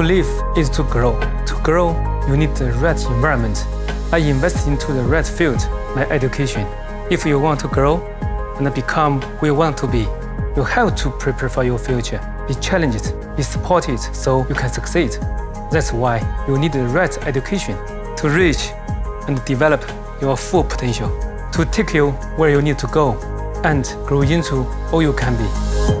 To live is to grow. To grow, you need the right environment. I invest into the right field, my education. If you want to grow and become who you want to be, you have to prepare for your future. Be challenged, be supported so you can succeed. That's why you need the right education to reach and develop your full potential, to take you where you need to go and grow into all you can be.